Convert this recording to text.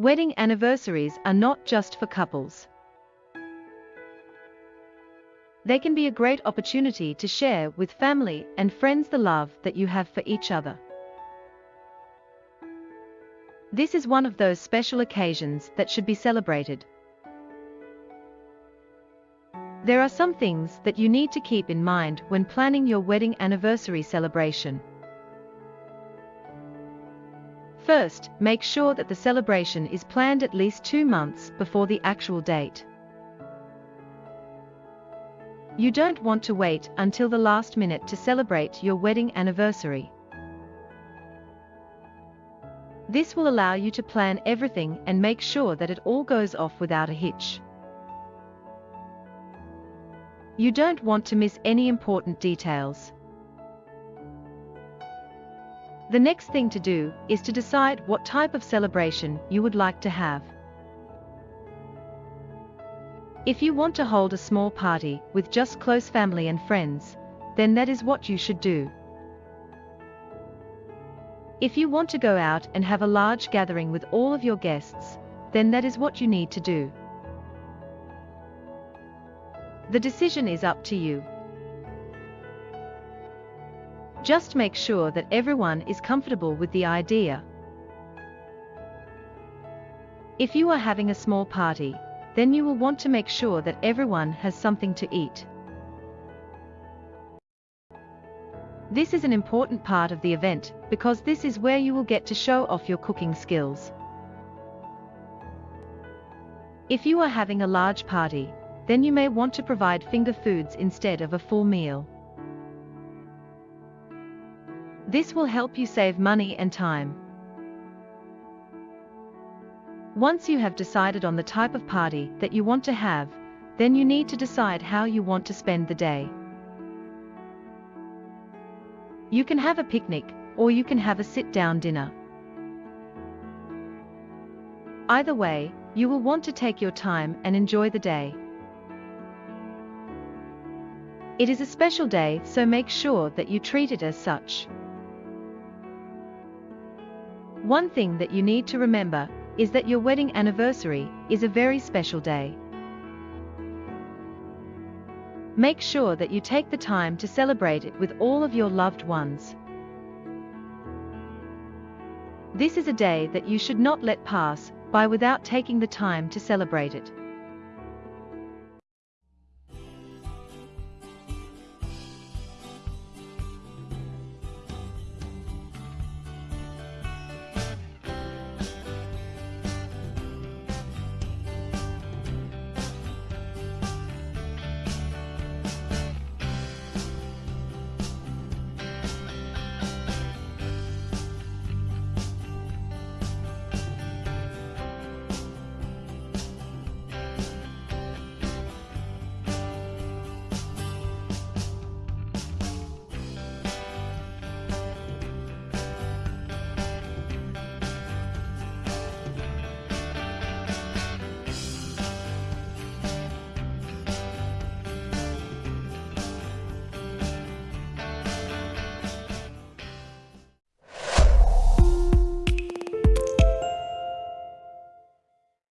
Wedding anniversaries are not just for couples. They can be a great opportunity to share with family and friends the love that you have for each other. This is one of those special occasions that should be celebrated. There are some things that you need to keep in mind when planning your wedding anniversary celebration. First, make sure that the celebration is planned at least two months before the actual date. You don't want to wait until the last minute to celebrate your wedding anniversary. This will allow you to plan everything and make sure that it all goes off without a hitch. You don't want to miss any important details. The next thing to do is to decide what type of celebration you would like to have. If you want to hold a small party with just close family and friends, then that is what you should do. If you want to go out and have a large gathering with all of your guests, then that is what you need to do. The decision is up to you. Just make sure that everyone is comfortable with the idea. If you are having a small party, then you will want to make sure that everyone has something to eat. This is an important part of the event, because this is where you will get to show off your cooking skills. If you are having a large party, then you may want to provide finger foods instead of a full meal. This will help you save money and time. Once you have decided on the type of party that you want to have, then you need to decide how you want to spend the day. You can have a picnic, or you can have a sit-down dinner. Either way, you will want to take your time and enjoy the day. It is a special day so make sure that you treat it as such. One thing that you need to remember is that your wedding anniversary is a very special day. Make sure that you take the time to celebrate it with all of your loved ones. This is a day that you should not let pass by without taking the time to celebrate it.